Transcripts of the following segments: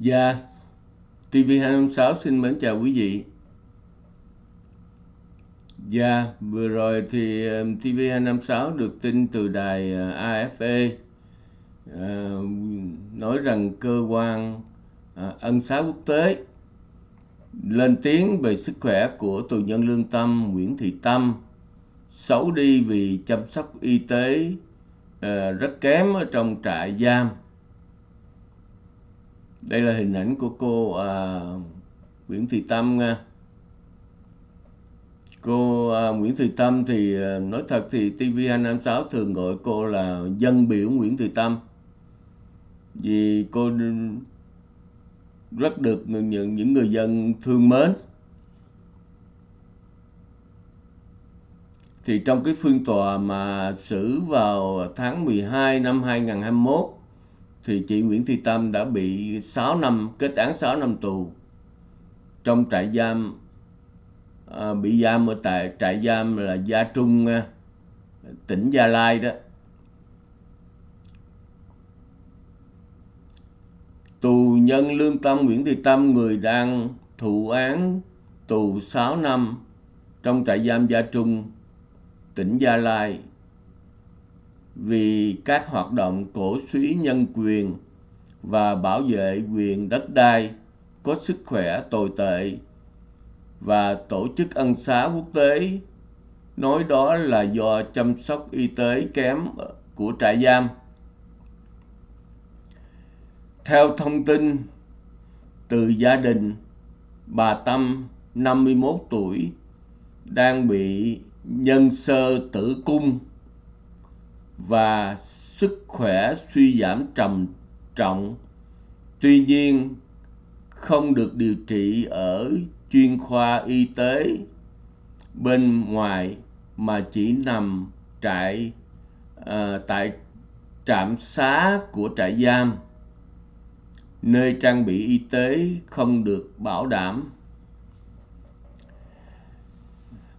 Dạ, TV256 xin mến chào quý vị. Dạ, vừa rồi thì um, TV256 được tin từ đài uh, AFE uh, nói rằng cơ quan à, ân xá quốc tế lên tiếng về sức khỏe của tù nhân lương tâm Nguyễn Thị Tâm xấu đi vì chăm sóc y tế à, rất kém ở trong trại giam đây là hình ảnh của cô à, Nguyễn Thị Tâm nha. Cô à, Nguyễn Thị Tâm thì à, nói thật thì TV256 thường gọi cô là dân biểu Nguyễn Thị Tâm. Vì cô rất được những những người dân thương mến. Thì trong cái phiên tòa mà xử vào tháng 12 năm 2021 thì chị Nguyễn Thị Tâm đã bị 6 năm kết án 6 năm tù. Trong trại giam à, bị giam ở tại trại giam là Gia Trung à, tỉnh Gia Lai đó. Tù nhân lương tâm Nguyễn Thị Tâm người đang thụ án tù 6 năm trong trại giam Gia Trung tỉnh Gia Lai vì các hoạt động cổ suý nhân quyền và bảo vệ quyền đất đai có sức khỏe tồi tệ và tổ chức ân xá quốc tế nói đó là do chăm sóc y tế kém của trại giam. Theo thông tin từ gia đình, bà Tâm 51 tuổi đang bị nhân sơ tử cung và sức khỏe suy giảm trầm trọng. Tuy nhiên, không được điều trị ở chuyên khoa y tế. Bên ngoài mà chỉ nằm trại à, tại trạm xá của trại giam nơi trang bị y tế không được bảo đảm.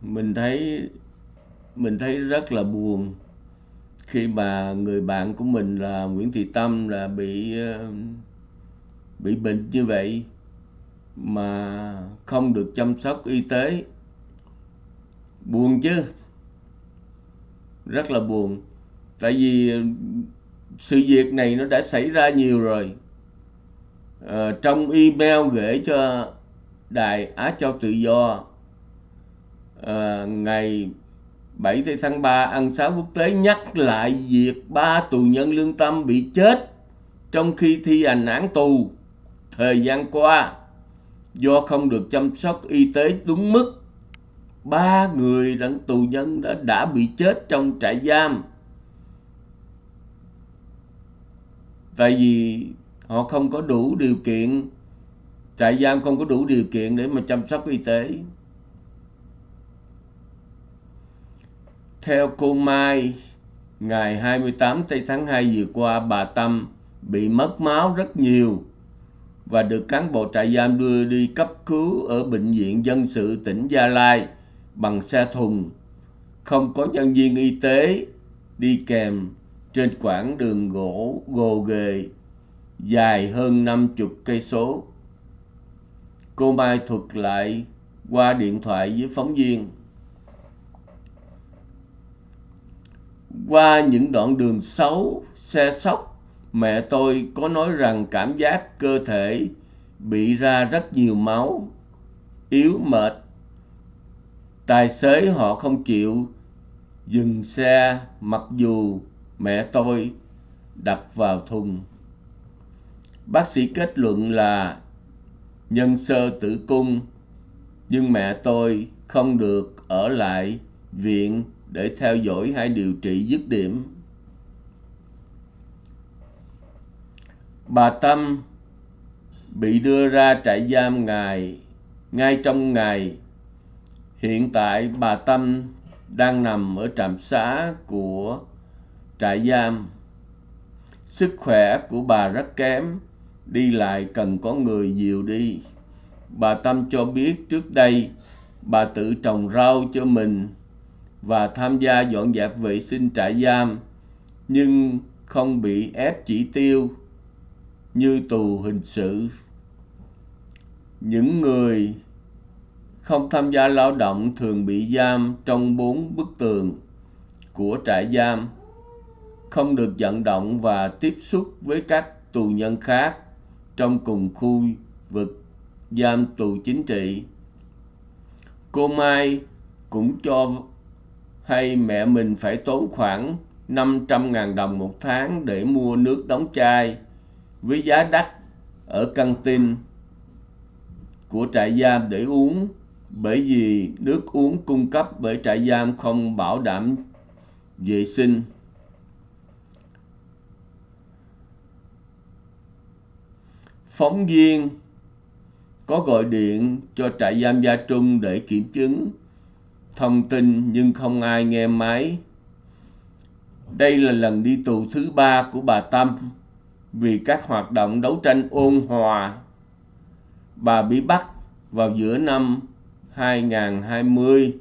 Mình thấy mình thấy rất là buồn khi mà người bạn của mình là Nguyễn Thị Tâm là bị ờ, bị bệnh như vậy mà không được chăm sóc y tế. Buồn chứ? Rất là buồn. Tại vì sự việc này nó đã xảy ra nhiều rồi. À, trong email gửi cho đài Á Châu Tự Do à, ngày 7 tháng 3 ăn sáng quốc tế nhắc lại việc ba tù nhân lương tâm bị chết trong khi thi hành án tù thời gian qua do không được chăm sóc y tế đúng mức. Ba người đặng tù nhân đã, đã bị chết trong trại giam. Tại vì họ không có đủ điều kiện, trại giam không có đủ điều kiện để mà chăm sóc y tế. Theo cô Mai, ngày 28 tháng 2 vừa qua, bà Tâm bị mất máu rất nhiều và được cán bộ trại giam đưa đi cấp cứu ở bệnh viện dân sự tỉnh Gia Lai bằng xe thùng. Không có nhân viên y tế đi kèm trên quãng đường gỗ gồ ghề dài hơn 50 cây số. Cô Mai thuật lại qua điện thoại với phóng viên. Qua những đoạn đường xấu, xe sóc, mẹ tôi có nói rằng cảm giác cơ thể bị ra rất nhiều máu, yếu mệt. Tài xế họ không chịu dừng xe mặc dù mẹ tôi đập vào thùng. Bác sĩ kết luận là nhân sơ tử cung nhưng mẹ tôi không được ở lại viện để theo dõi hay điều trị dứt điểm. Bà Tâm bị đưa ra trại giam ngày ngay trong ngày hiện tại bà Tâm đang nằm ở trạm xá của trại giam. Sức khỏe của bà rất kém, đi lại cần có người dìu đi. Bà Tâm cho biết trước đây bà tự trồng rau cho mình và tham gia dọn dẹp vệ sinh trại giam nhưng không bị ép chỉ tiêu như tù hình sự những người không tham gia lao động thường bị giam trong bốn bức tường của trại giam, không được vận động và tiếp xúc với các tù nhân khác trong cùng khu vực giam tù chính trị. Cô Mai cũng cho hay mẹ mình phải tốn khoảng 500.000 đồng một tháng để mua nước đóng chai với giá đắt ở căng tin của trại giam để uống bởi vì nước uống cung cấp bởi trại giam không bảo đảm vệ sinh. Phóng viên có gọi điện cho trại giam Gia Trung để kiểm chứng thông tin nhưng không ai nghe máy. Đây là lần đi tù thứ ba của bà Tâm vì các hoạt động đấu tranh ôn hòa. Bà bị bắt vào giữa năm 2020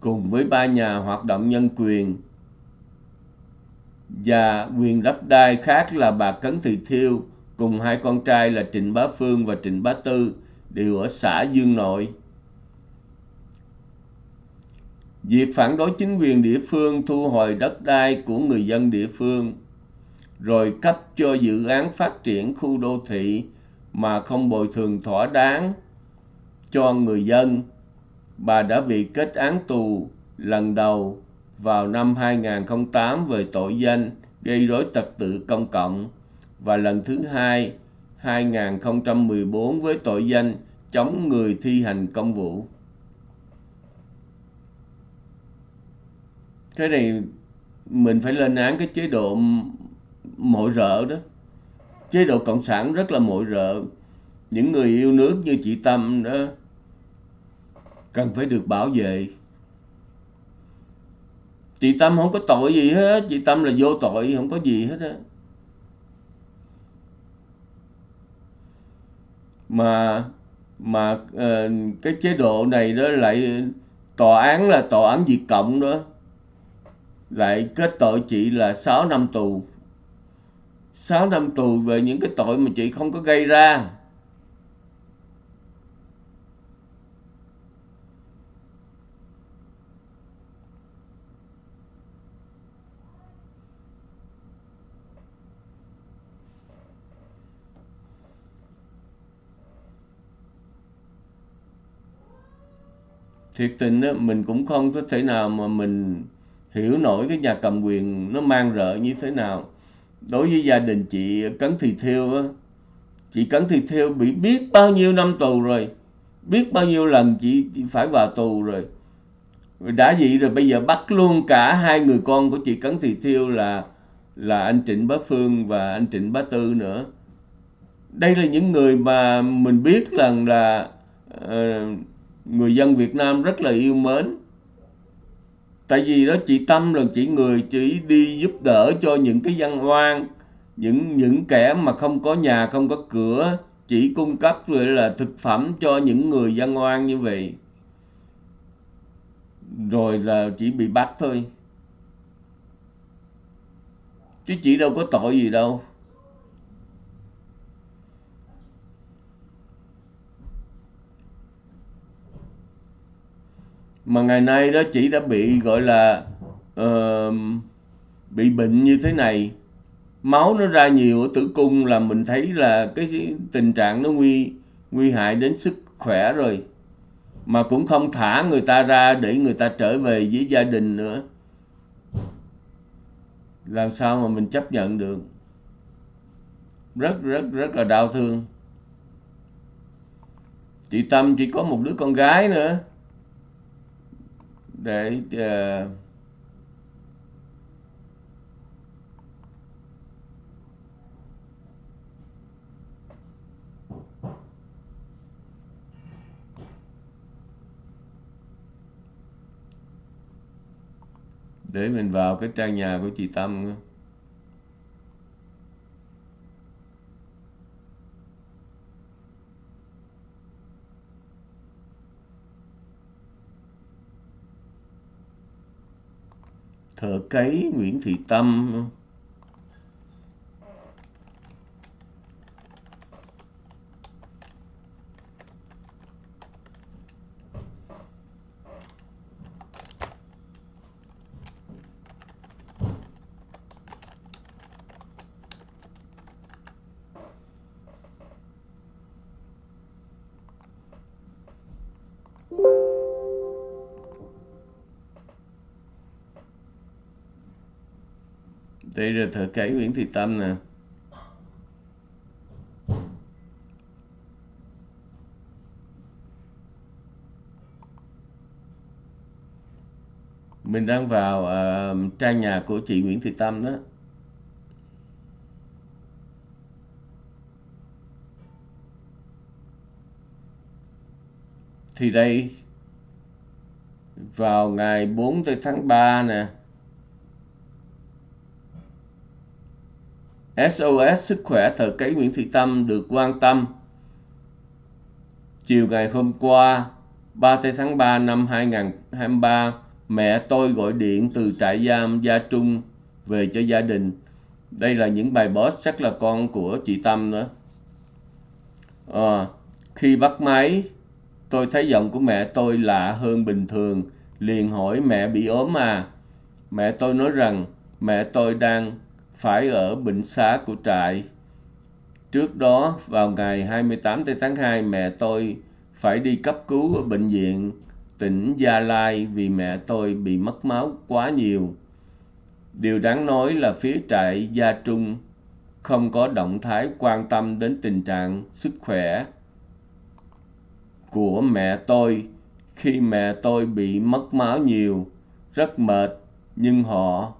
cùng với ba nhà hoạt động nhân quyền và quyền đất đai khác là bà Cấn Thị Thiêu cùng hai con trai là Trịnh Bá Phương và Trịnh Bá Tư đều ở xã Dương Nội. Việc phản đối chính quyền địa phương thu hồi đất đai của người dân địa phương, rồi cấp cho dự án phát triển khu đô thị mà không bồi thường thỏa đáng cho người dân. Bà đã bị kết án tù lần đầu vào năm 2008 về tội danh gây rối trật tự công cộng và lần thứ hai 2014 với tội danh chống người thi hành công vụ. Cái này mình phải lên án cái chế độ mội rợ đó. Chế độ Cộng sản rất là mội rợ. Những người yêu nước như chị Tâm đó cần phải được bảo vệ. Chị Tâm không có tội gì hết, chị Tâm là vô tội, không có gì hết á. Mà mà uh, cái chế độ này đó lại tòa án là tòa án Việt Cộng đó lại kết tội chị là 6 năm tù. 6 năm tù về những cái tội mà chị không có gây ra. Thiệt tình đó mình cũng không có thể nào mà mình hiểu nổi cái nhà cầm quyền nó mang rợ như thế nào. Đối với gia đình chị Cấn Thị Thiêu á chị Cấn Thị Thiêu bị biết bao nhiêu năm tù rồi biết bao nhiêu lần chị, chị phải vào tù rồi. Đã vậy rồi bây giờ bắt luôn cả hai người con của chị Cấn Thị Thiêu là là anh Trịnh Bá Phương và anh Trịnh Bá Tư nữa. Đây là những người mà mình biết rằng là uh, người dân Việt Nam rất là yêu mến tại vì đó, chị Tâm là chỉ người chỉ đi giúp đỡ cho những cái dân oan, những những kẻ mà không có nhà, không có cửa, chỉ cung cấp gọi là thực phẩm cho những người dân oan như vậy. Rồi là chỉ bị bắt thôi. Chứ chị đâu có tội gì đâu. Mà ngày nay đó chị đã bị gọi là uh, bị bệnh như thế này. Máu nó ra nhiều ở tử cung là mình thấy là cái tình trạng nó nguy nguy hại đến sức khỏe rồi. Mà cũng không thả người ta ra để người ta trở về với gia đình nữa. Làm sao mà mình chấp nhận được? Rất rất rất là đau thương. Chị tâm chỉ có một đứa con gái nữa để uh, để mình vào cái trang nhà của chị Tâm thợ cấy Nguyễn Thị Tâm đây là thợ cấy Nguyễn Thị Tâm nè. Mình đang vào uh, trang nhà của chị Nguyễn Thị Tâm đó. Thì đây vào ngày 4 tới tháng 3 nè SOS Sức khỏe thợ cấy Nguyễn Thị Tâm được quan tâm. Chiều ngày hôm qua, 30 tháng 3 năm 2023, mẹ tôi gọi điện từ trại giam Gia Trung về cho gia đình. Đây là những bài boss chắc là con của chị Tâm nữa. À, khi bắt máy, tôi thấy giọng của mẹ tôi lạ hơn bình thường, liền hỏi mẹ bị ốm à. Mẹ tôi nói rằng mẹ tôi đang phải ở bệnh xá của trại. Trước đó, vào ngày 28 tháng 2, mẹ tôi phải đi cấp cứu ở bệnh viện tỉnh Gia Lai vì mẹ tôi bị mất máu quá nhiều. Điều đáng nói là phía trại Gia Trung không có động thái quan tâm đến tình trạng sức khỏe của mẹ tôi khi mẹ tôi bị mất máu nhiều, rất mệt nhưng họ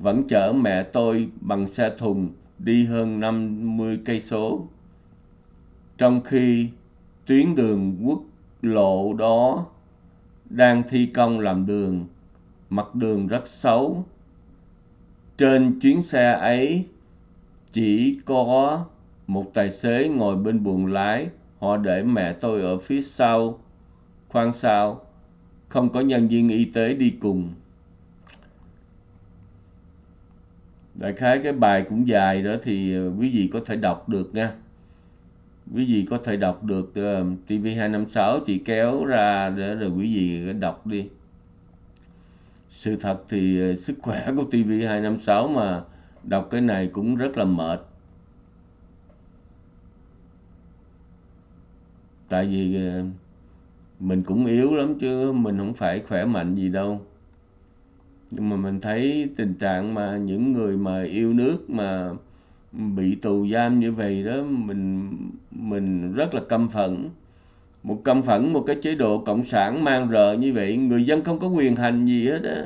vẫn chở mẹ tôi bằng xe thùng đi hơn 50 cây số. Trong khi tuyến đường quốc lộ đó đang thi công làm đường, mặt đường rất xấu. Trên chuyến xe ấy chỉ có một tài xế ngồi bên buồng lái, họ để mẹ tôi ở phía sau, khoan sau, không có nhân viên y tế đi cùng. Đại khái cái bài cũng dài đó thì ờ, quý vị có thể đọc được nha. Quý vị có thể đọc được uh, TV256 chị kéo ra để rồi quý vị đọc đi. Sự thật thì uh, sức khỏe của TV256 mà đọc cái này cũng rất là mệt. Tại vì uh, mình cũng yếu lắm chứ mình không phải khỏe mạnh gì đâu nhưng mà mình thấy tình trạng mà những người mà yêu nước mà bị tù giam như vậy đó mình mình rất là căm phẫn. Một căm phẫn một cái chế độ cộng sản mang rợ như vậy người dân không có quyền hành gì hết á.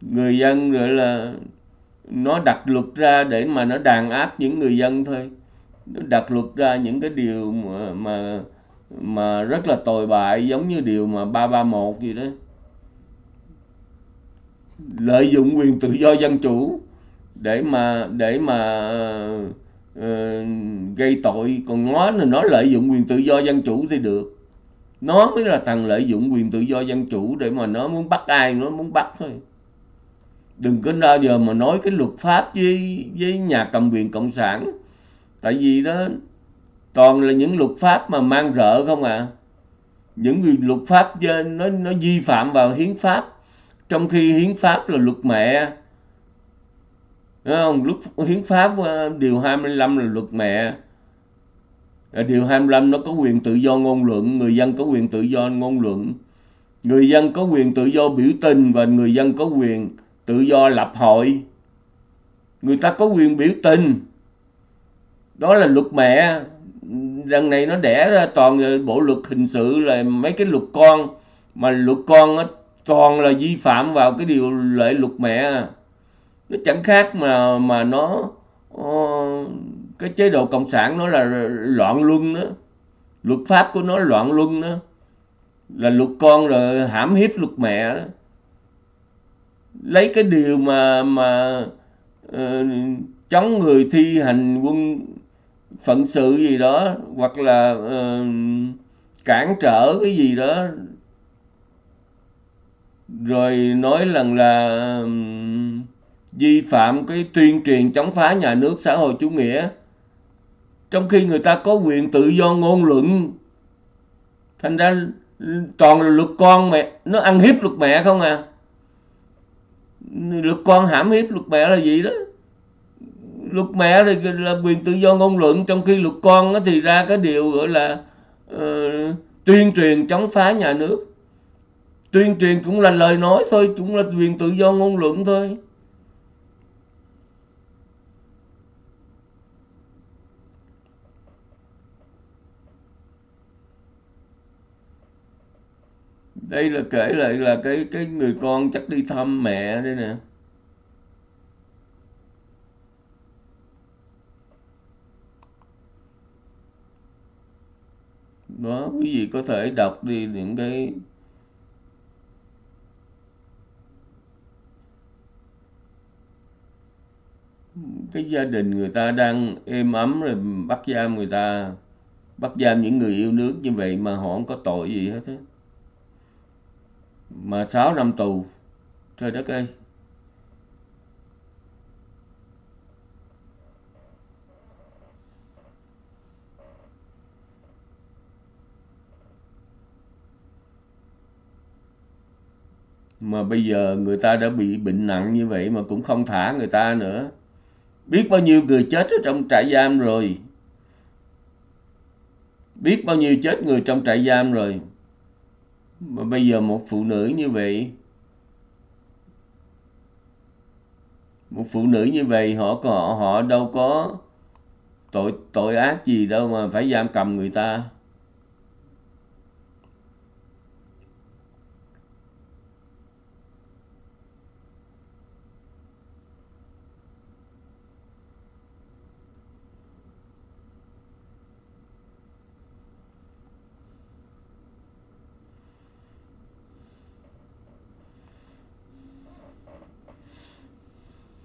Người dân rồi là nó đặt luật ra để mà nó đàn áp những người dân thôi. Nó đặt luật ra những cái điều mà mà, mà rất là tồi bại giống như điều mà 331 gì đó lợi dụng quyền tự do dân chủ để mà để mà uh, gây tội. Còn nó là nó lợi dụng quyền tự do dân chủ thì được. Nó mới là thằng lợi dụng quyền tự do dân chủ để mà nó muốn bắt ai nó muốn bắt thôi. Đừng có bao giờ mà nói cái luật pháp với với nhà cầm quyền cộng sản. Tại vì đó toàn là những luật pháp mà mang rợ không à. Những luật pháp nó nó vi phạm vào hiến pháp trong khi hiến pháp là luật mẹ Đúng không? Lúc hiến pháp ờ, điều 25 là luật mẹ. Ờ, điều 25 nó có quyền tự do ngôn luận, người dân có quyền tự do ngôn luận. Người dân có quyền tự do biểu tình và người dân có quyền tự do lập hội. Người ta có quyền biểu tình. Đó là luật mẹ. Đằng này nó đẻ ra toàn bộ luật hình sự là mấy cái luật con. Mà luật con toàn là vi phạm vào cái điều lệ luật mẹ. Nó chẳng khác mà mà nó uh, cái chế độ cộng sản nó là loạn luân đó. Luật pháp của nó loạn luân đó. Là luật con rồi hãm hiếp luật mẹ đó. Lấy cái điều mà mà uh, chống người thi hành quân phận sự gì đó hoặc là uh, cản trở cái gì đó rồi nói lần là vi phạm cái tuyên truyền chống phá nhà nước xã hội chủ nghĩa. Trong khi người ta có quyền tự do ngôn luận thành ra toàn là luật con mẹ nó ăn hiếp luật mẹ không à? Luật con hãm hiếp luật mẹ là gì đó? Luật mẹ thì là quyền tự do ngôn luận trong khi luật con thì ra cái điều gọi là uh, tuyên truyền chống phá nhà nước tuyên truyền cũng là lời nói thôi, cũng là quyền tự do ngôn luận thôi. Đây là kể lại là cái cái người con chắc đi thăm mẹ đây nè. Đó, quý vị có thể đọc đi những cái cái gia đình người ta đang êm ấm rồi bắt giam người ta, bắt giam những người yêu nước như vậy mà họ không có tội gì hết á. Mà 6 năm tù, trời đất ơi. Mà bây giờ người ta đã bị bệnh nặng như vậy mà cũng không thả người ta nữa biết bao nhiêu người chết ở trong trại giam rồi. Biết bao nhiêu chết người trong trại giam rồi. Mà bây giờ một phụ nữ như vậy, một phụ nữ như vậy, họ có, họ họ đâu có tội tội ác gì đâu mà phải giam cầm người ta.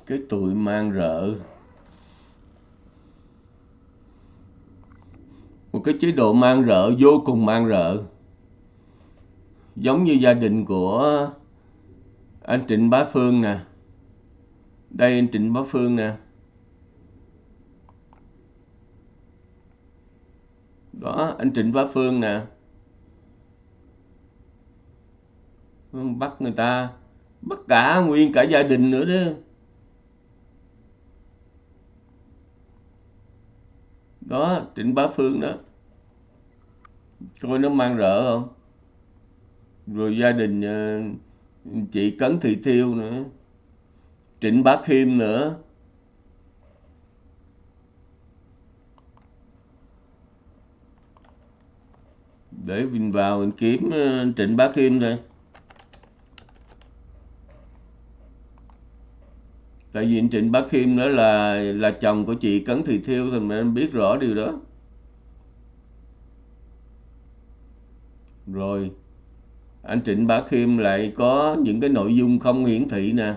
Cái tuổi mang rợ. Một cái chế độ mang rợ, vô cùng mang rợ. Giống như gia đình của anh Trịnh Bá Phương nè. Đây anh Trịnh Bá Phương nè. Đó, anh Trịnh Bá Phương nè. Bắt người ta, bắt cả nguyên cả gia đình nữa đó. Đó trịnh bá phương đó. Coi nó mang rỡ không? Rồi gia đình ờ, chị cấn thị thiêu nữa. Trịnh bá khiêm nữa. Để mình vào mình kiếm ờ, trịnh bá khiêm thôi. Tại vì anh Trịnh Bá Khiêm nữa là là chồng của chị Cấn Thị Thiêu, thì mình biết rõ điều đó. Rồi, anh Trịnh Bá Khiêm lại có những cái nội dung không hiển thị nè.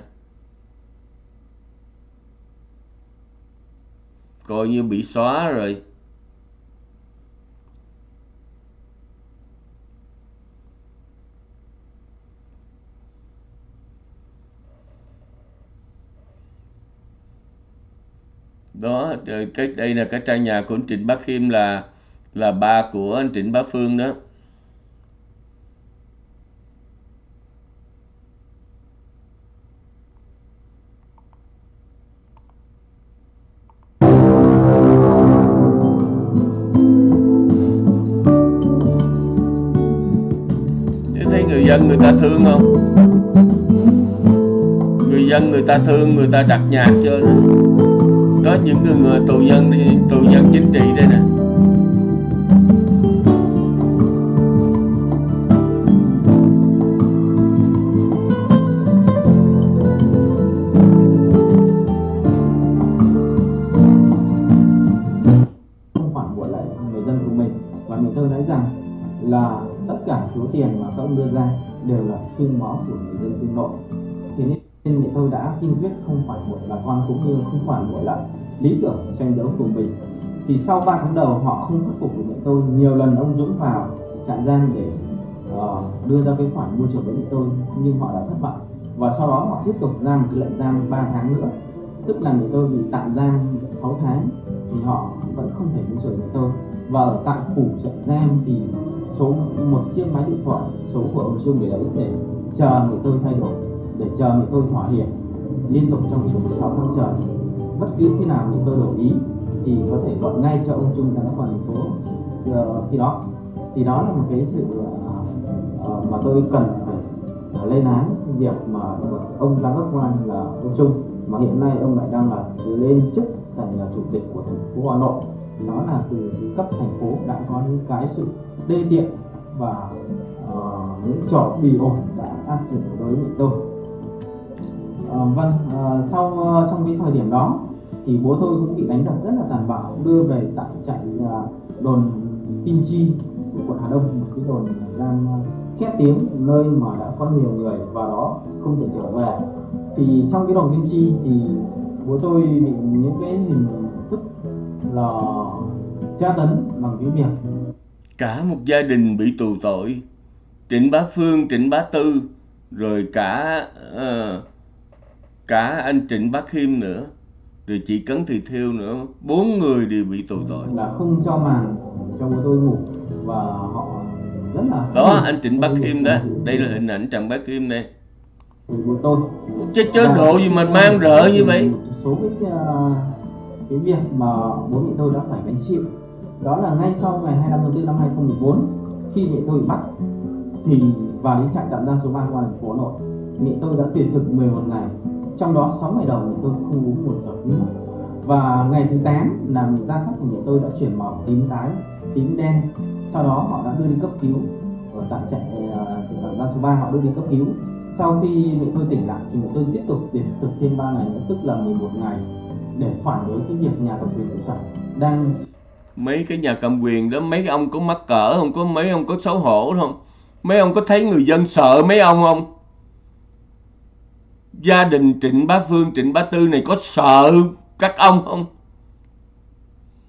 Coi như bị xóa rồi. Đó, cái đây là cái trang nhà của anh Trịnh Bá Khiêm là là ba của anh Trịnh Bá Phương đó. Thấy người dân người ta thương không? Người dân người ta thương, người ta đặt nhạc cho nó đó những người, người tù nhân tù nhân chính trị đây nè. Cũng như không khoản bội lại lý tưởng tranh đấu của mình. Thì sau 3 tháng đầu họ không khắc phục được mẹ tôi nhiều lần ông Dũng vào trại giam để uh, đưa ra cái khoản mua chuộc với mẹ tôi nhưng họ đã thất bại. Và sau đó họ tiếp tục ra một cái lệnh giam 3 tháng nữa. Tức là mẹ tôi bị tạm giam 6 tháng thì họ vẫn không thể mua chuộc mẹ tôi. Và ở tại phủ trại giam thì số một chiếc máy điện thoại số của ông Trung để đấy để chờ mẹ tôi thay đổi để chờ mẹ tôi thỏa hiệp liên tục trong suốt 6 tháng trời. Bất cứ khi nào thì tôi đồng ý thì có thể gọi ngay cho ông Trung ra quản thành phố. Uh, khi đó thì đó là một cái sự uh, mà tôi cần phải uh, lên án việc mà ông giám đốc quan là ông Trung mà hiện nay ông lại đang là lên chức thành là chủ tịch của thành phố Hà Nội. Đó là từ cấp thành phố đã có những cái sự đê tiện và uh, những trò bì ổi đã áp dụng đối với tôi à, vâng à, sau ờ, trong cái thời điểm đó thì bố tôi cũng bị đánh đập rất là tàn bạo đưa về tại trại đồn Kim Chi của quận Hà Đông một cái đồn đang khét tiếng nơi mà đã có nhiều người vào đó không thể trở về. Thì trong cái đồn Kim Chi thì bố tôi bị những cái hình thức là tra tấn bằng cái việc cả một gia đình bị tù tội Trịnh Bá Phương, Trịnh Bá Tư rồi cả uh, cả anh Trịnh Bá Khiêm nữa rồi chị Cấn Thị Thiêu nữa bốn người đều bị tù tội. Là không cho màn cho bố tôi ngủ và họ rất là đó anh Trịnh Bá Khiêm đó đây là hình ảnh Trịnh Bá Khiêm đây. Bố tôi chứ chế độ gì mà mang rợ như vậy? số cái uh, cái việc mà bố mẹ tôi đã phải gánh chịu đó là ngay sau ngày 25 tháng 4 năm 2014 khi mẹ tôi bị bắt thì vào đến trại tạm giam số 3 công an thành phố Hà Nội mẹ tôi đã tuyệt thực 11 ngày trong đó 6 ngày đầu thì tôi không uống một giọt nước. Và ngày thứ 8 là da sắc của người tôi đã chuyển màu tím tái tím đen. Sau đó họ đã đưa đi cấp cứu. Ở tại trại à, uh, tạm số 3 họ đưa đi cấp cứu. Sau khi mẹ tôi tỉnh lại thì mẹ tôi tiếp tục tuyệt thực thêm 3 ngày nữa tức là 11 ngày để phản đối cái việc nhà cầm quyền cộng sản đang mấy cái nhà cầm quyền đó mấy ông có mắc cỡ không? Có mấy ông có xấu hổ không? Mấy ông có thấy người dân sợ mấy ông không? Gia đình Trịnh Bá Phương, Trịnh Bá Tư này có sợ các ông không?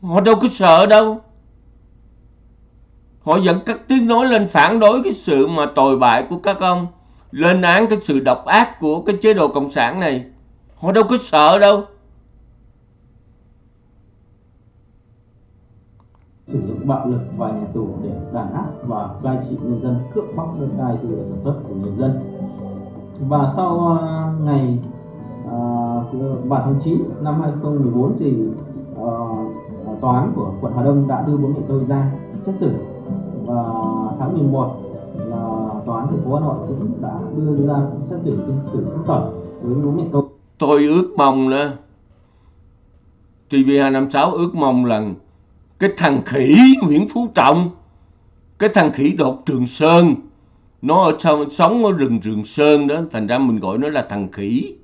Họ đâu có sợ đâu. Họ dẫn các tiếng nói lên phản đối cái sự mà tồi bại của các ông. Lên án cái sự độc ác của cái chế độ Cộng sản này. Họ đâu có sợ đâu. sử dụng bạo lực và nhà tù để đàn áp và cai trị nhân dân cướp bóc đất đai từ sản xuất của người dân và sau à, ngày à, uh, 7 tháng 9 năm 2014 thì uh, tòa án của quận Hà Đông đã đưa bố mẹ tôi ra xét xử và tháng 11 là tòa án thành phố Hà Nội cũng đã đưa ra xét xử phiên xử phúc thẩm đối với bố mẹ tôi. Tôi ước mong nữa TV256 ước mong là cái thằng khỉ Nguyễn Phú Trọng cái thằng khỉ đột Trường Sơn nó ở trong, sống ở rừng Trường Sơn đó thành ra mình gọi nó là thằng khỉ.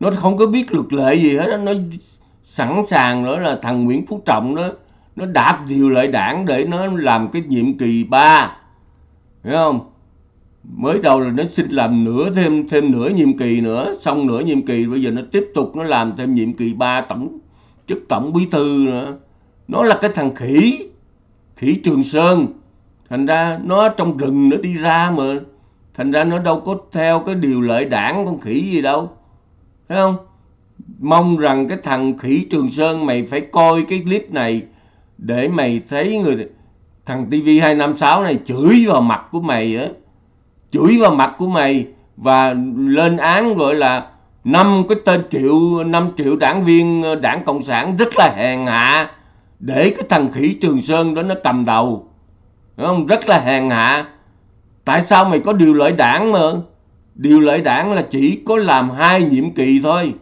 Nó không có biết luật lệ gì hết đó. nó sẵn sàng nữa là thằng Nguyễn Phú Trọng đó nó đạp điều lại đảng để nó làm cái nhiệm kỳ 3 hiểu không? Mới đầu là nó xin làm nửa thêm thêm nửa nhiệm kỳ nữa xong nửa nhiệm kỳ bây giờ nó tiếp tục nó làm thêm nhiệm kỳ 3 tổng chức tổng bí thư nữa. Nó là cái thằng khỉ khỉ Trường Sơn thành ra nó trong rừng nó đi ra mà. Thành ra nó đâu có theo cái điều lệ đảng con khỉ gì đâu. Thấy không? Mong rằng cái thằng khỉ Trường Sơn mày phải coi cái clip này để mày thấy người thằng TV256 này chửi vào mặt của mày á. Chửi vào mặt của mày và lên án gọi là năm cái tên triệu, năm triệu đảng viên ờ, đảng cộng sản rất là hèn hạ để cái thằng khỉ Trường Sơn đó nó cầm đầu. Đúng không? rất là hèn hạ. Tại sao mày có điều lợi đảng mà? Điều lợi đảng là chỉ có làm hai nhiệm kỳ thôi.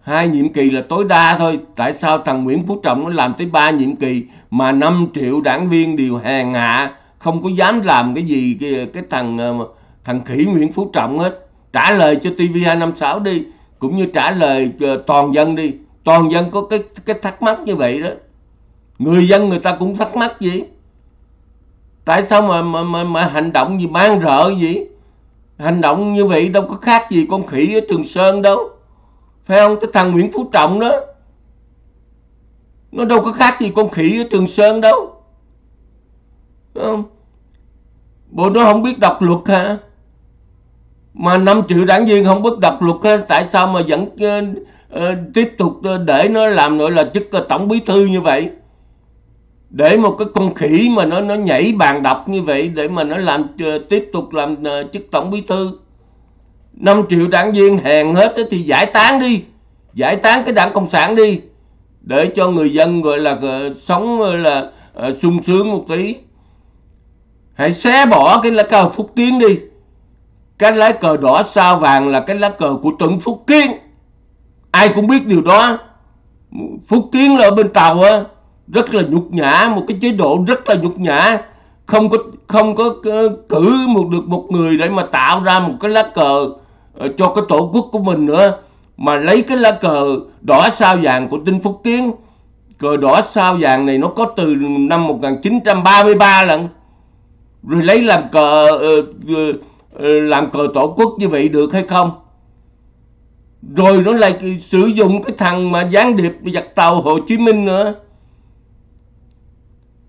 Hai nhiệm kỳ là tối đa thôi. Tại sao thằng Nguyễn Phú Trọng nó làm tới ba nhiệm kỳ mà 5 triệu đảng viên đều hèn hạ không có dám làm cái gì cái, cái thằng ờ, thằng khỉ Nguyễn Phú Trọng hết? Trả lời cho TV256 đi cũng như trả lời ờ, toàn dân đi. Toàn dân có cái cái thắc mắc như vậy đó. Người dân người ta cũng thắc mắc gì tại sao mà mà mà, mà hành động gì mang rợ gì hành động như vậy đâu có khác gì con khỉ ở Trường Sơn đâu. Phải không? Cái thằng Nguyễn Phú Trọng đó. Nó đâu có khác gì con khỉ ở Trường Sơn đâu. Phải không? Bộ nó không biết đọc luật hả? Mà 5 triệu đảng viên không biết đọc luật hả? tại sao mà vẫn uh, uh, tiếp tục ờ, để nó làm gọi là chức tổng bí thư như vậy? Để một cái con khỉ mà nó nó nhảy bàn đập như vậy, để mà nó làm ờ, tiếp tục làm ờ, chức tổng bí thư. 5 triệu đảng viên hèn hết thì giải tán đi, giải tán cái đảng cộng sản đi, để cho người dân gọi là ờ, sống gọi là sung sướng một tí. Hãy xé bỏ cái lá cờ phúc kiến đi. Cái lá cờ đỏ sao vàng là cái lá cờ của Tuấn phúc kiến. Ai cũng biết điều đó. Phúc kiến là ở bên tàu á rất là nhục nhã, một cái chế độ rất là nhục nhã. Không có không có cử một được một người để mà tạo ra một cái lá cờ ờ, cho cái tổ quốc của mình nữa. Mà lấy cái lá cờ đỏ sao vàng của Tinh Phúc Kiến, cờ đỏ sao vàng này nó có từ năm 1933 lần rồi lấy làm cờ ờ, ờ, làm cờ tổ quốc như vậy được hay không? Rồi nó lại sử dụng cái thằng mà gián điệp giặc tàu Hồ Chí Minh nữa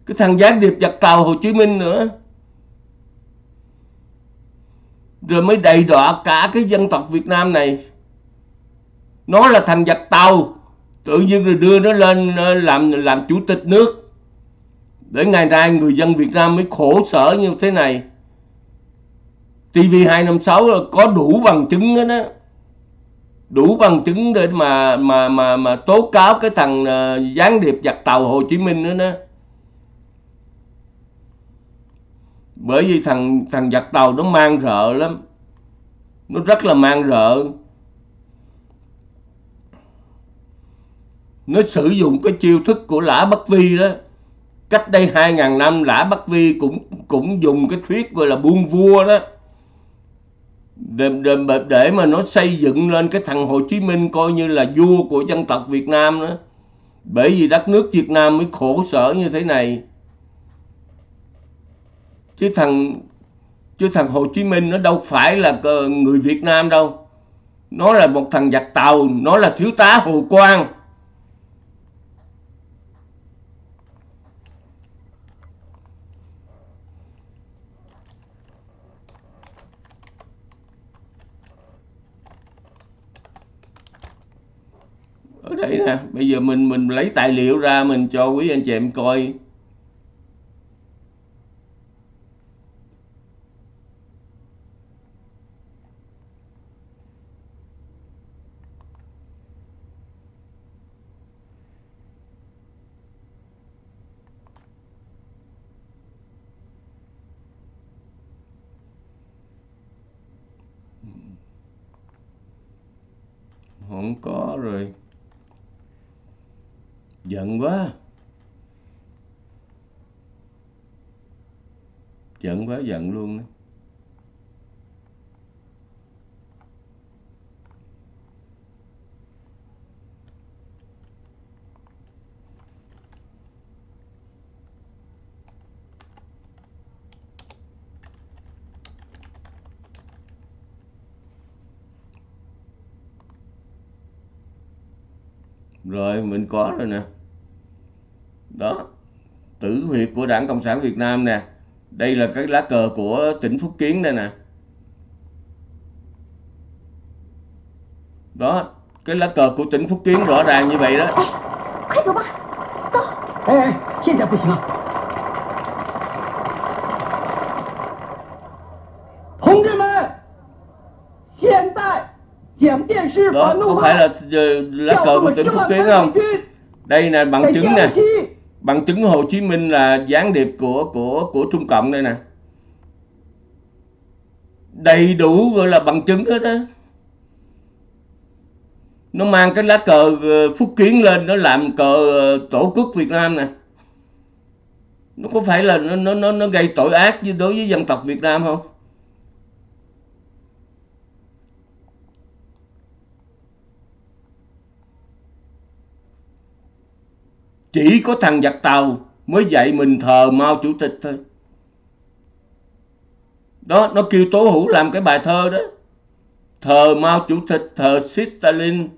cái thằng gián điệp giặc tàu Hồ Chí Minh nữa. Rồi mới đầy đọa cả cái dân tộc Việt Nam này. Nó là thằng giặc tàu. Tự nhiên rồi đưa nó lên ờ, làm làm chủ tịch nước. Để ngày nay người dân Việt Nam mới khổ sở như thế này. TV256 có đủ bằng chứng đó, đó đủ bằng chứng để mà mà mà mà tố cáo cái thằng uh, gián điệp giặc tàu Hồ Chí Minh nữa đó. Bởi vì thằng thằng giặc tàu nó mang rợ lắm. Nó rất là mang rợ. Nó sử dụng cái chiêu thức của lã Bắc Vi đó. Cách đây hai ngàn năm lã Bắc Vi cũng cũng dùng cái thuyết gọi là buôn vua đó. Để, để, để mà nó xây dựng lên cái thằng Hồ Chí Minh coi như là vua của dân tộc Việt Nam đó. Bởi vì đất nước Việt Nam mới khổ sở như thế này chứ thằng chứ thằng Hồ Chí Minh nó đâu phải là người Việt Nam đâu. Nó là một thằng giặc tàu, nó là thiếu tá Hồ Quang. Ở đây nè, bây giờ mình mình lấy tài liệu ra mình cho quý anh chị em coi không có rồi giận quá giận quá giận luôn đó. Rồi, mình có rồi nè. Đó, tử huyệt của đảng cộng sản việt nam nè. Đây là cái lá cờ của tỉnh phúc kiến đây nè. Đó, cái lá cờ của tỉnh phúc kiến rõ ràng như vậy đó. 快走 Đó có phải là lá cờ của tỉnh Phúc Kiến không? Đây là bằng chứng nè. Bằng chứng Hồ Chí Minh là gián điệp của của của Trung Cộng đây nè. Đầy đủ gọi là bằng chứng hết á. Nó mang cái lá cờ ờ, Phúc Kiến lên Nó làm cờ ờ, Tổ quốc Việt Nam nè. Nó có phải là nó, nó, nó, gây tội ác đối với dân tộc Việt Nam không? Chỉ có thằng giặc tàu mới dạy mình thờ Mao Chủ tịch thôi. Đó nó kêu Tố Hữu làm cái bài thơ đó. Thờ Mao Chủ tịch thờ Stalin.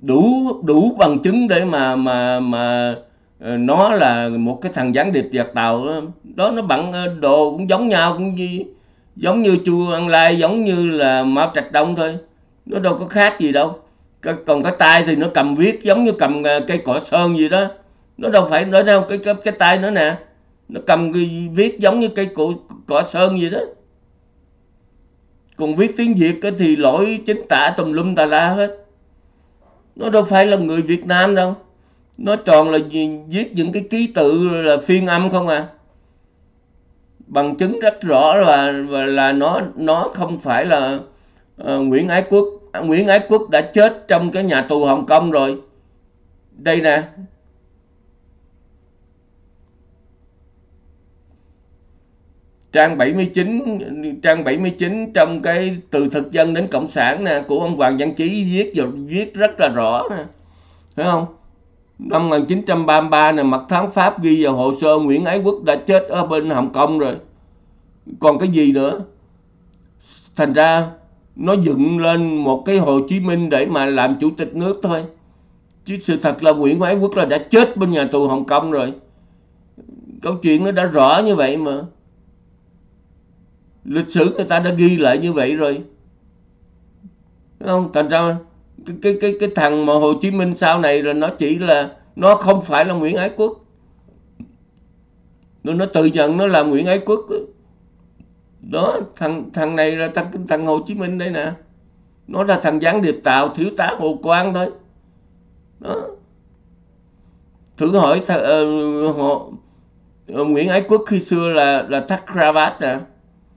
Đủ đủ bằng chứng để mà mà mà ờ, nó là một cái thằng gián điệp giặc tàu đó, đó nó bằng ờ, đồ cũng giống nhau cũng gì giống như chu ăn Lai giống như là Mao Trạch Đông thôi. Nó đâu có khác gì đâu. Còn cái tay thì nó cầm viết giống như cầm ờ, cây cỏ sơn gì đó. Nó đâu phải nói đâu cái cái cái tay nữa nè. Nó cầm cái viết giống như cây cỏ, cỏ sơn gì đó. Còn viết tiếng Việt thì lỗi chính tả tùm lum tà la hết. Nó đâu phải là người Việt Nam đâu. Nó toàn là viết những cái ký tự là phiên âm không à bằng chứng rất rõ là là nó nó không phải là uh, Nguyễn Ái Quốc. Nguyễn Ái Quốc đã chết trong cái nhà tù Hồng Kông rồi. Đây nè. Trang 79 trang 79 trong cái từ thực dân đến cộng sản nè của ông Hoàng Văn Chí viết rồi viết rất là rõ nè. Thấy không? Năm 1933 này, mặt tháng Pháp ghi vào hồ sơ Nguyễn Ái Quốc đã chết ở bên Hồng Kông rồi. Còn cái gì nữa? Thành ra nó dựng lên một cái Hồ Chí Minh để mà làm chủ tịch nước thôi. Chứ sự thật là Nguyễn Ái Quốc là đã chết bên nhà tù Hồng Kông rồi. Câu chuyện nó đã rõ như vậy mà. Lịch sử người ta đã ghi lại như vậy rồi. Đúng không? Thành ra cái cái cái cái thằng mà Hồ Chí Minh sau này là nó chỉ là nó không phải là Nguyễn Ái Quốc. Nó nó tự nhận nó là Nguyễn Ái Quốc. Đó thằng thằng này là thằng thằng Hồ Chí Minh đây nè. Nó là thằng gián điệp tạo thiếu tá Hồ Quang thôi. Đó. Thử hỏi th- uh, họ, uh, Nguyễn Ái Quốc khi xưa là là thắt cravat nè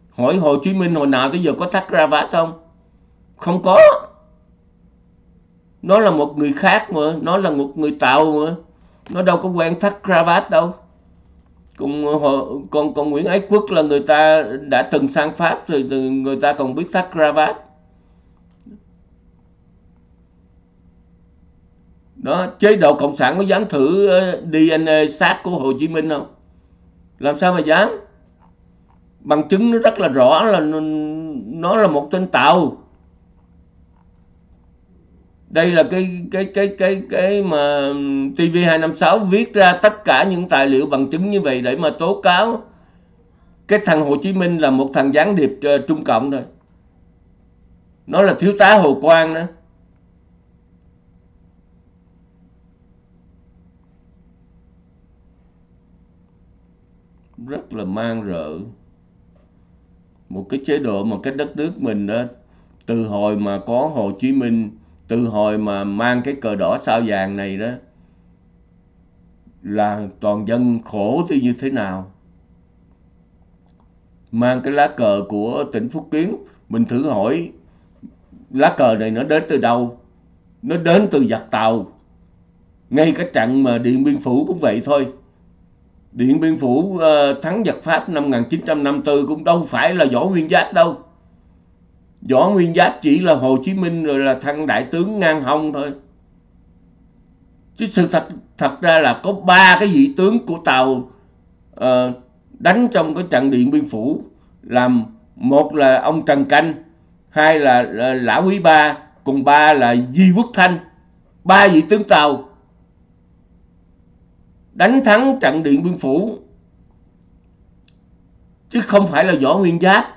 hỏi Hồ Chí Minh hồi nào tới giờ có thắt cravat không? Không có nó là một người khác mà, nó là một người tạo mà. Nó đâu có quen thắt cravat đâu. Còn ờ, còn còn Nguyễn Ái Quốc là người ta đã từng sang Pháp rồi người ta còn biết thắt cravat. Đó, chế độ cộng sản có dám thử ờ, DNA xác của Hồ Chí Minh không? Làm sao mà dám? Bằng chứng nó rất là rõ là nó là một tên tàu đây là cái cái cái cái cái mà TV256 viết ra tất cả những tài liệu bằng chứng như vậy để mà tố cáo. Cái thằng Hồ Chí Minh là một thằng gián điệp uh, Trung Cộng rồi. Nó là thiếu tá Hồ Quang đó. Rất là mang rợ. Một cái chế độ mà cái đất nước mình đó từ hồi mà có Hồ Chí Minh từ hồi mà mang cái cờ đỏ sao vàng này đó là toàn dân khổ thì như thế nào? Mang cái lá cờ của tỉnh Phúc Kiến mình thử hỏi lá cờ này nó đến từ đâu? Nó đến từ giặc tàu. Ngay cái trận mà Điện Biên Phủ cũng vậy thôi. Điện Biên Phủ uh, thắng giặc Pháp năm 1954 cũng đâu phải là Võ Nguyên Giáp đâu. Võ Nguyên Giáp chỉ là Hồ Chí Minh rồi là thằng đại tướng ngang hông thôi. Chứ sự thật thật ra là có ba cái vị tướng của Tàu uh, đánh trong cái trận Điện Biên Phủ làm một là ông Trần Canh, hai là, là Lã Quý Ba, cùng ba là Di Quốc Thanh. Ba vị tướng Tàu đánh thắng trận Điện Biên Phủ chứ không phải là Võ Nguyên Giáp.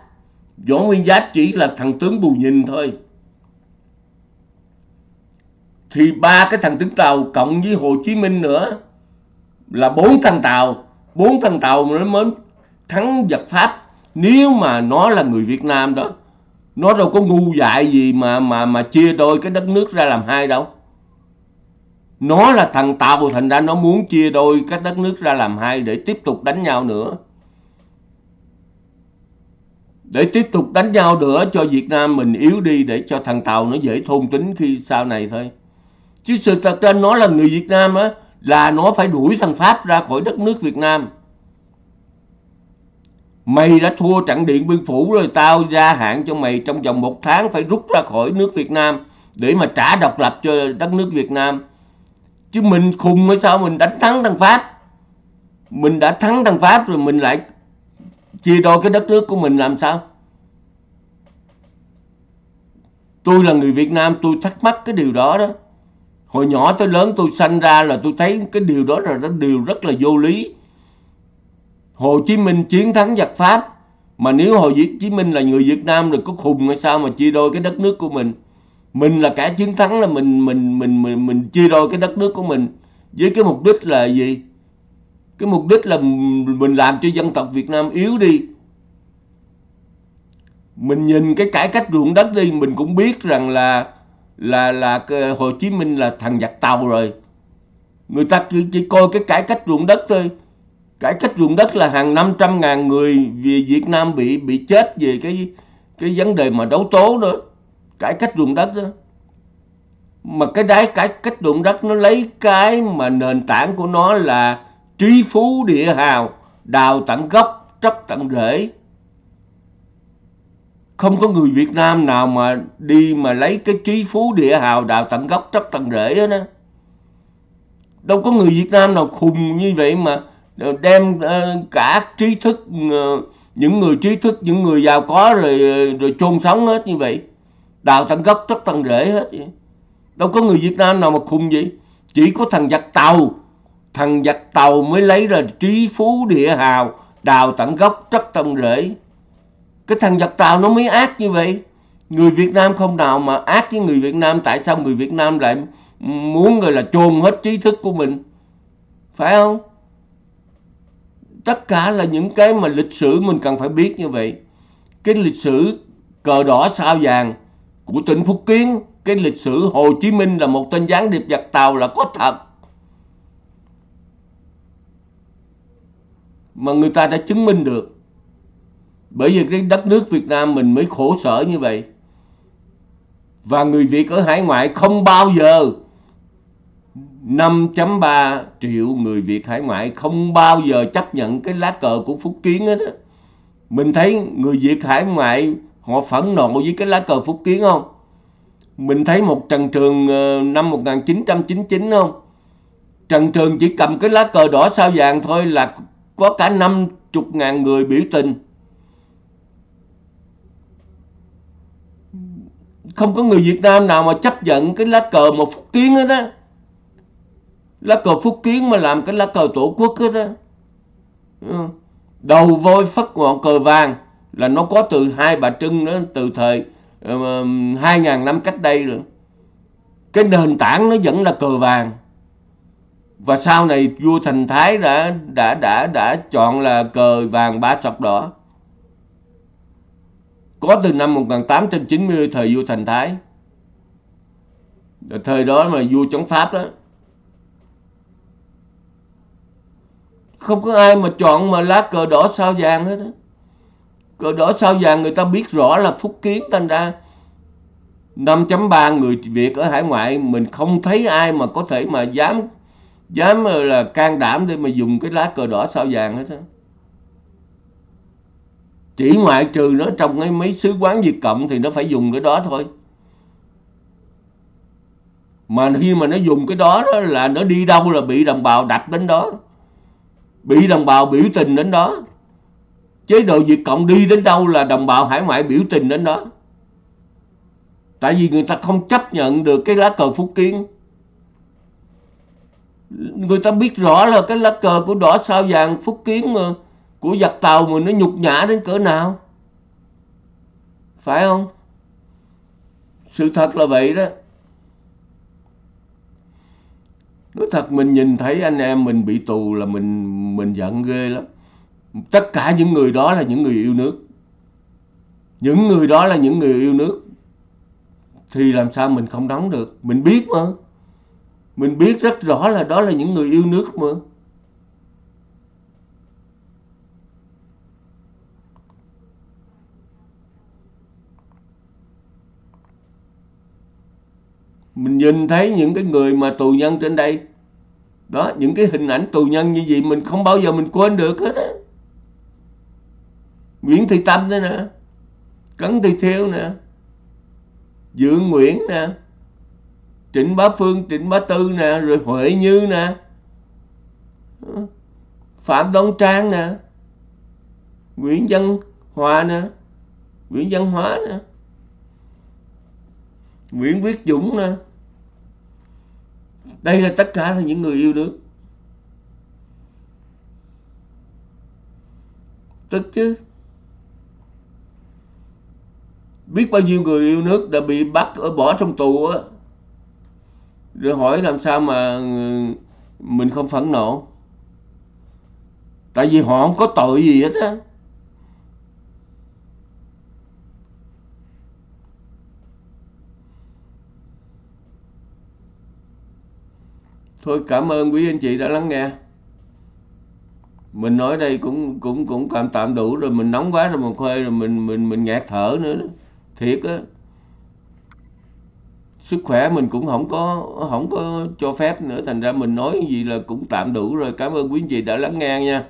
Võ Nguyên Giáp chỉ là thằng tướng bù nhìn thôi. Thì ba cái thằng tướng Tàu cộng với Hồ Chí Minh nữa là bốn thằng Tàu, bốn thằng Tàu nó mới thắng giặc Pháp. Nếu mà nó là người Việt Nam đó, nó đâu có ngu dại gì mà mà mà chia đôi cái đất nước ra làm hai đâu nó là thằng Tàu thành ra nó muốn chia đôi cái đất nước ra làm hai để tiếp tục đánh nhau nữa để tiếp tục đánh nhau nữa cho Việt Nam mình yếu đi để cho thằng Tàu nó dễ thôn tính khi sau này thôi. Chứ sự thật ra nó là người Việt Nam á, là nó phải đuổi thằng Pháp ra khỏi đất nước Việt Nam. Mày đã thua trận điện biên phủ rồi, tao gia hạn cho mày trong vòng một tháng phải rút ra khỏi nước Việt Nam để mà trả độc lập cho đất nước Việt Nam. Chứ mình khùng hay sao, mình đánh thắng thằng Pháp. Mình đã thắng thằng Pháp rồi, mình lại chia đôi cái đất nước của mình làm sao? Tôi là người Việt Nam, tôi thắc mắc cái điều đó đó. Hồi nhỏ tới lớn tôi sanh ra là tôi thấy cái điều đó là cái điều rất là vô lý. Hồ Chí Minh chiến thắng giặc Pháp, mà nếu Hồ Chí Minh là người Việt Nam rồi có khùng hay sao mà chia đôi cái đất nước của mình? Mình là cả chiến thắng là mình mình mình mình mình chia đôi cái đất nước của mình với cái mục đích là gì? Cái mục đích là mình làm cho dân tộc Việt Nam yếu đi. Mình nhìn cái cải cách ruộng đất đi mình cũng biết rằng là là là Hồ Chí Minh là thằng giặc tàu rồi. Người ta chỉ, chỉ coi cái cải cách ruộng đất thôi. Cải cách ruộng đất là hàng 500 ngàn người về Việt Nam bị bị chết về cái cái vấn đề mà đấu tố đó. Cải cách ruộng đất đó. Mà cái đáy cải cách ruộng đất nó lấy cái mà nền tảng của nó là trí phú địa hào, đào tận gốc tróc tận rễ. Không có người Việt Nam nào mà đi mà lấy cái trí phú địa hào, đào tận gốc tróc tận rễ hết á. Đâu có người Việt Nam nào khùng như vậy mà đem ờ, cả trí thức ờ, những người trí thức, những người giàu có rồi ờ, rồi chôn sống hết như vậy. Đào tận gốc tróc tận rễ hết vậy. đâu có người Việt Nam nào mà khùng vậy. Chỉ có thằng giặc tàu thằng giặc tàu mới lấy ra trí phú địa hào, đào tận gốc tróc tâm rễ cái thằng giặc tàu nó mới ác như vậy. Người Việt Nam không nào mà ác với người Việt Nam, tại sao người Việt Nam lại muốn người là, chôn hết trí thức của mình? Phải không? Tất cả là những cái mà lịch sử mình cần phải biết như vậy. Cái lịch sử cờ đỏ sao vàng của tỉnh Phúc Kiến, cái lịch sử Hồ Chí Minh là một tên gián điệp giặc tàu là có thật. Mà người ta đã chứng minh được bởi vì cái đất nước Việt Nam mình mới khổ sở như vậy và người Việt ở hải ngoại không bao giờ 5.3 triệu người Việt hải ngoại không bao giờ chấp nhận cái lá cờ của Phúc Kiến hết á. Mình thấy người Việt hải ngoại họ phẫn nộ với cái lá cờ Phúc Kiến không? Mình thấy một Trần Trường ờ, năm 1999 không? Trần Trường chỉ cầm cái lá cờ đỏ sao vàng thôi là có cả 50 ngàn người biểu tình. Không có người Việt Nam nào mà chấp nhận cái lá cờ một Phúc Kiến hết á. Lá cờ phúc kiến mà làm cái lá cờ tổ quốc hết á. Đầu voi phất ngọn cờ vàng là nó có từ hai bà trưng đó từ thời ờ, hai uh, ngàn năm cách đây rồi. Cái nền tảng nó vẫn là cờ vàng và sau này vua thành thái đã đã đã đã chọn là cờ vàng ba sọc đỏ. Có từ năm 1890 thời vua thành thái. Thời đó mà vua chống pháp đó không có ai mà chọn mà lá cờ đỏ sao vàng hết đó. cờ đỏ sao vàng người ta biết rõ là phúc kiến thành ra. 5.3 người Việt ở hải ngoại, mình không thấy ai mà có thể mà dám dám là can đảm để mà dùng cái lá cờ đỏ sao vàng hết á. Chỉ ngoại trừ nó trong cái mấy sứ quán Việt Cộng thì nó phải dùng cái đó thôi. Mà khi mà nó dùng cái đó, đó là nó đi đâu là bị đồng bào đập đến đó. Bị đồng bào biểu tình đến đó. Chế độ Việt Cộng đi đến đâu là đồng bào hải ngoại biểu tình đến đó. Tại vì người ta không chấp nhận được cái lá cờ Phúc Kiến người ta biết rõ là cái lá cờ của đỏ sao vàng Phúc Kiến mà của giặc tàu mà nó nhục nhã đến cỡ nào? Phải không? Sự thật là vậy đó. Nói thật, mình nhìn thấy anh em mình bị tù là mình mình giận ghê lắm. Tất cả những người đó là những người yêu nước. Những người đó là những người yêu nước. Thì làm sao mình không đóng được? Mình biết mà mình biết rất rõ là đó là những người yêu nước mà. Mình nhìn thấy những cái người mà tù nhân trên đây. Đó, những cái hình ảnh tù nhân như vậy mình không bao giờ mình quên được hết á. Nguyễn Thị Tâm đây nè, Cấn Thị Thiêu nè Dương Nguyễn nè. Trịnh Bá Phương, Trịnh Bá Tư nè Rồi Huệ Như nè. Phạm Đông Trang nè. Nguyễn Văn Hòa nè. Nguyễn Văn Hóa nè. Nguyễn Viết Dũng nè. Đây là tất cả là những người yêu nước tức chứ. Biết bao nhiêu người yêu nước đã bị bắt ở bỏ trong tù á rồi hỏi làm sao mà mình không phẫn nộ? Tại vì họ không có tội gì hết á. Thôi, cảm ơn quý anh chị đã lắng nghe. Mình nói đây cũng cũng cũng tạm tạm đủ rồi, mình nóng quá rồi mình khuê rồi mình mình mình ngạt thở nữa thiệt á sức khỏe mình cũng không có không có cho phép nữa. Thành ra mình nói gì là cũng tạm đủ rồi. Cảm ơn quý anh chị đã lắng nghe nha.